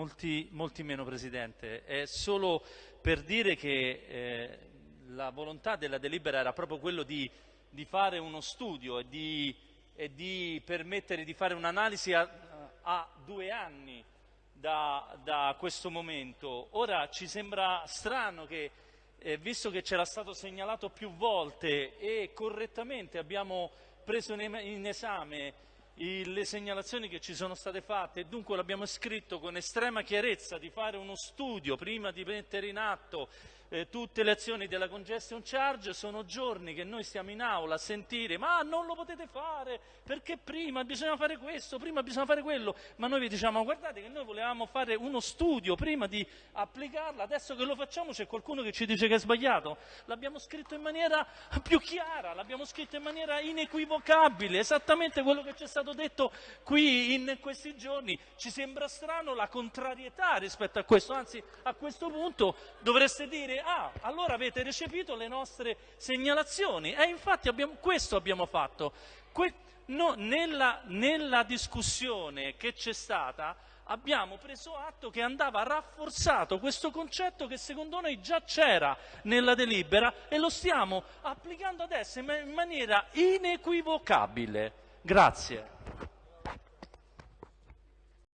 Molti, molti, meno, Presidente. È solo per dire che eh, la volontà della delibera era proprio quello di, di fare uno studio e di, e di, permettere di fare un'analisi a, a, due anni da, da, questo momento. Ora ci sembra strano che, eh, visto che c'era stato segnalato più volte e correttamente abbiamo preso in, esame le segnalazioni che ci sono state fatte e dunque l'abbiamo scritto con estrema chiarezza di fare uno studio prima di mettere in atto eh, tutte le azioni della congestion charge, sono giorni che noi stiamo in aula a sentire ma non lo potete fare perché prima bisogna fare questo, prima bisogna fare quello, ma noi vi diciamo guardate che noi volevamo fare uno studio prima di applicarla, adesso che lo facciamo c'è qualcuno che ci dice che è sbagliato, l'abbiamo scritto in maniera più chiara, l'abbiamo scritto in maniera inequivocabile, esattamente quello che ci è stato detto qui in questi giorni, ci sembra strano la contrarietà rispetto a questo, anzi a questo punto dovreste dire ah, allora avete recepito le nostre segnalazioni. E infatti abbiamo, questo abbiamo fatto. Que no, nella, nella discussione che c'è stata abbiamo preso atto che andava rafforzato questo concetto che secondo noi già c'era nella delibera e lo stiamo applicando adesso in maniera inequivocabile. Grazie.